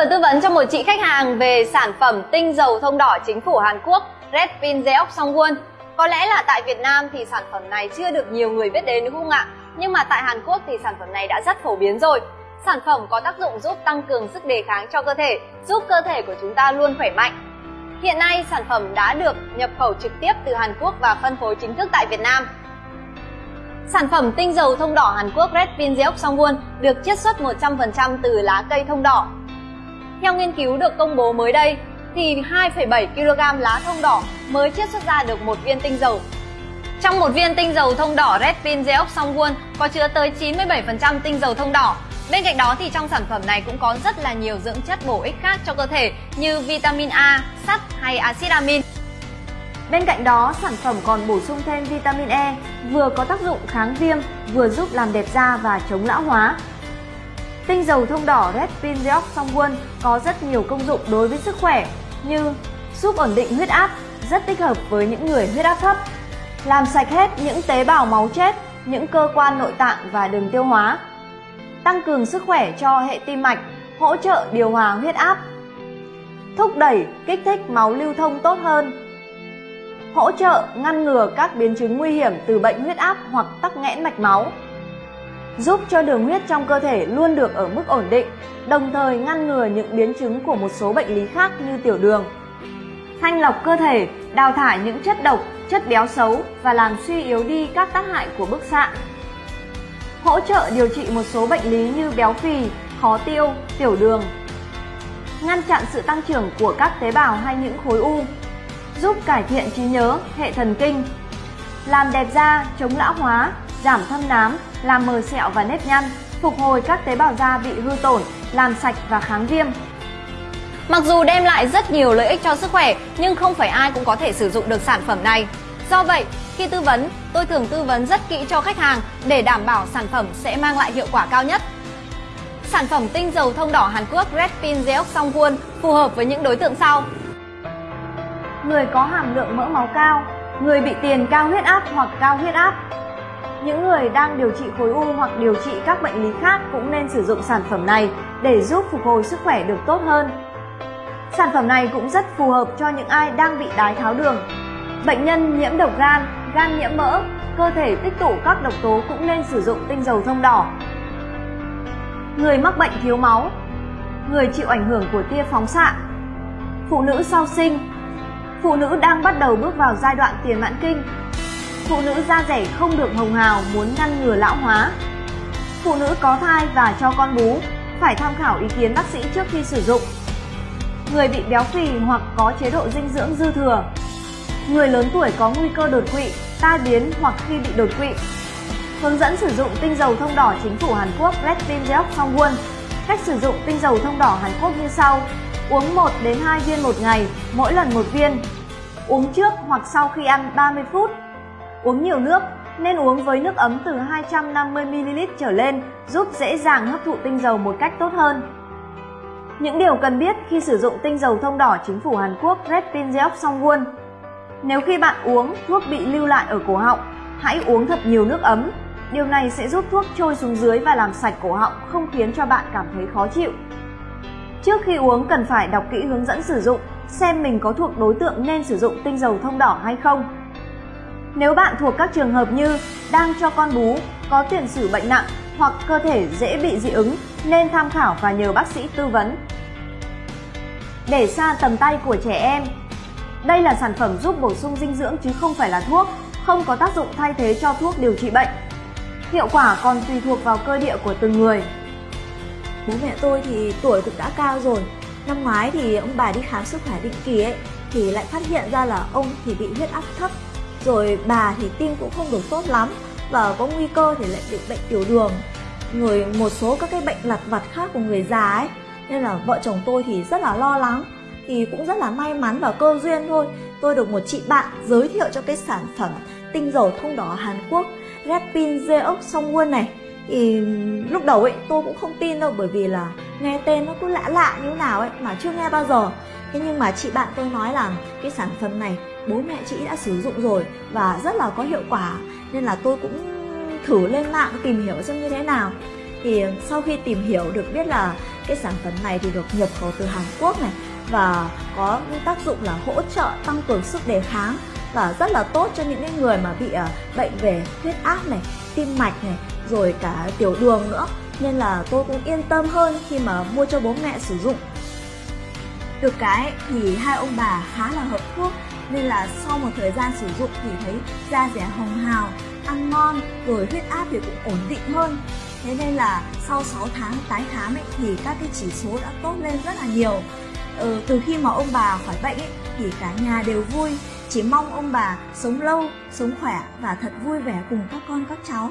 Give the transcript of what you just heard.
vừa tư vấn cho một chị khách hàng về sản phẩm tinh dầu thông đỏ chính phủ Hàn Quốc Redpin Song Songwon. Có lẽ là tại Việt Nam thì sản phẩm này chưa được nhiều người biết đến đúng không ạ? Nhưng mà tại Hàn Quốc thì sản phẩm này đã rất phổ biến rồi. Sản phẩm có tác dụng giúp tăng cường sức đề kháng cho cơ thể, giúp cơ thể của chúng ta luôn khỏe mạnh. Hiện nay sản phẩm đã được nhập khẩu trực tiếp từ Hàn Quốc và phân phối chính thức tại Việt Nam. Sản phẩm tinh dầu thông đỏ Hàn Quốc Red Pin Song Songwon được chiết xuất 100% từ lá cây thông đỏ. Theo nghiên cứu được công bố mới đây, thì 2,7 kg lá thông đỏ mới chiết xuất ra được một viên tinh dầu. Trong một viên tinh dầu thông đỏ Red Pin Song Songwon có chứa tới 97% tinh dầu thông đỏ. Bên cạnh đó thì trong sản phẩm này cũng có rất là nhiều dưỡng chất bổ ích khác cho cơ thể như vitamin A, sắt hay axit amin. Bên cạnh đó, sản phẩm còn bổ sung thêm vitamin E, vừa có tác dụng kháng viêm, vừa giúp làm đẹp da và chống lão hóa. Tinh dầu thông đỏ Red Pin Deox Songwon có rất nhiều công dụng đối với sức khỏe như giúp ổn định huyết áp, rất thích hợp với những người huyết áp thấp, làm sạch hết những tế bào máu chết, những cơ quan nội tạng và đường tiêu hóa, tăng cường sức khỏe cho hệ tim mạch, hỗ trợ điều hòa huyết áp, thúc đẩy, kích thích máu lưu thông tốt hơn, hỗ trợ ngăn ngừa các biến chứng nguy hiểm từ bệnh huyết áp hoặc tắc nghẽn mạch máu, giúp cho đường huyết trong cơ thể luôn được ở mức ổn định, đồng thời ngăn ngừa những biến chứng của một số bệnh lý khác như tiểu đường. Thanh lọc cơ thể, đào thải những chất độc, chất béo xấu và làm suy yếu đi các tác hại của bức xạ. Hỗ trợ điều trị một số bệnh lý như béo phì, khó tiêu, tiểu đường. Ngăn chặn sự tăng trưởng của các tế bào hay những khối u, giúp cải thiện trí nhớ, hệ thần kinh, làm đẹp da, chống lão hóa, giảm thâm nám, làm mờ sẹo và nếp nhăn, phục hồi các tế bào da bị hư tổn, làm sạch và kháng viêm. Mặc dù đem lại rất nhiều lợi ích cho sức khỏe, nhưng không phải ai cũng có thể sử dụng được sản phẩm này. Do vậy, khi tư vấn, tôi thường tư vấn rất kỹ cho khách hàng để đảm bảo sản phẩm sẽ mang lại hiệu quả cao nhất. Sản phẩm tinh dầu thông đỏ Hàn Quốc Red Pin Zeok Songwon phù hợp với những đối tượng sau người có hàm lượng mỡ máu cao, người bị tiền cao huyết áp hoặc cao huyết áp. Những người đang điều trị khối u hoặc điều trị các bệnh lý khác cũng nên sử dụng sản phẩm này để giúp phục hồi sức khỏe được tốt hơn. Sản phẩm này cũng rất phù hợp cho những ai đang bị đái tháo đường. Bệnh nhân nhiễm độc gan, gan nhiễm mỡ, cơ thể tích tụ các độc tố cũng nên sử dụng tinh dầu thông đỏ. Người mắc bệnh thiếu máu, người chịu ảnh hưởng của tia phóng xạ, phụ nữ sau sinh, Phụ nữ đang bắt đầu bước vào giai đoạn tiền mãn kinh. Phụ nữ da rẻ không được hồng hào muốn ngăn ngừa lão hóa. Phụ nữ có thai và cho con bú phải tham khảo ý kiến bác sĩ trước khi sử dụng. Người bị béo phì hoặc có chế độ dinh dưỡng dư thừa. Người lớn tuổi có nguy cơ đột quỵ, tai biến hoặc khi bị đột quỵ. Hướng dẫn sử dụng tinh dầu thông đỏ chính phủ Hàn Quốc Black Bean Deox Songwon. Cách sử dụng tinh dầu thông đỏ Hàn Quốc như sau. Uống 1 đến 2 viên một ngày, mỗi lần một viên. Uống trước hoặc sau khi ăn 30 phút. Uống nhiều nước, nên uống với nước ấm từ 250ml trở lên giúp dễ dàng hấp thụ tinh dầu một cách tốt hơn. Những điều cần biết khi sử dụng tinh dầu thông đỏ chính phủ Hàn Quốc Red Pinzeok Songwon. Nếu khi bạn uống, thuốc bị lưu lại ở cổ họng, hãy uống thật nhiều nước ấm. Điều này sẽ giúp thuốc trôi xuống dưới và làm sạch cổ họng, không khiến cho bạn cảm thấy khó chịu. Trước khi uống cần phải đọc kỹ hướng dẫn sử dụng, xem mình có thuộc đối tượng nên sử dụng tinh dầu thông đỏ hay không. Nếu bạn thuộc các trường hợp như đang cho con bú, có tiền sử bệnh nặng hoặc cơ thể dễ bị dị ứng nên tham khảo và nhờ bác sĩ tư vấn. Để xa tầm tay của trẻ em Đây là sản phẩm giúp bổ sung dinh dưỡng chứ không phải là thuốc, không có tác dụng thay thế cho thuốc điều trị bệnh. Hiệu quả còn tùy thuộc vào cơ địa của từng người. Bố mẹ tôi thì tuổi cũng đã cao rồi Năm ngoái thì ông bà đi khám sức khỏe định kỳ ấy Thì lại phát hiện ra là ông thì bị huyết áp thấp rồi bà thì tim cũng không được tốt lắm Và có nguy cơ thì lại bị bệnh tiểu đường. Người một số các cái bệnh lặt vặt khác của người già ấy. Nên là vợ chồng tôi thì rất là lo lắng, Thì cũng rất là may mắn và cơ duyên thôi. Tôi được một chị bạn giới thiệu cho cái sản phẩm tinh dầu thông đỏ Hàn Quốc Repin Zeox Songwon này. Thì lúc đầu ấy, tôi cũng không tin đâu, bởi vì là nghe tên nó cứ lạ lạ như nào ấy mà chưa nghe bao giờ. Thế nhưng mà chị bạn tôi nói là cái sản phẩm này bố mẹ chị đã sử dụng rồi và rất là có hiệu quả nên là tôi cũng thử lên mạng tìm hiểu xem như thế nào thì sau khi tìm hiểu được biết là cái sản phẩm này thì được nhập khẩu từ Hàn Quốc này và có tác dụng là hỗ trợ tăng cường sức đề kháng và rất là tốt cho những người mà bị à, bệnh về huyết áp này, tim mạch này, rồi cả tiểu đường nữa. Nên là tôi cũng yên tâm hơn khi mà mua cho bố mẹ sử dụng. Được cái thì hai ông bà khá là hợp thuốc nên là sau một thời gian sử dụng thì thấy da rẻ hồng hào, ăn ngon, rồi huyết áp thì cũng ổn định hơn. Thế nên là sau 6 tháng tái khám ấy, thì các cái chỉ số đã tốt lên rất là nhiều. Ừ, từ khi mà ông bà khỏi bệnh ấy, thì cả nhà đều vui, chỉ mong ông bà sống lâu, sống khỏe và thật vui vẻ cùng các con các cháu.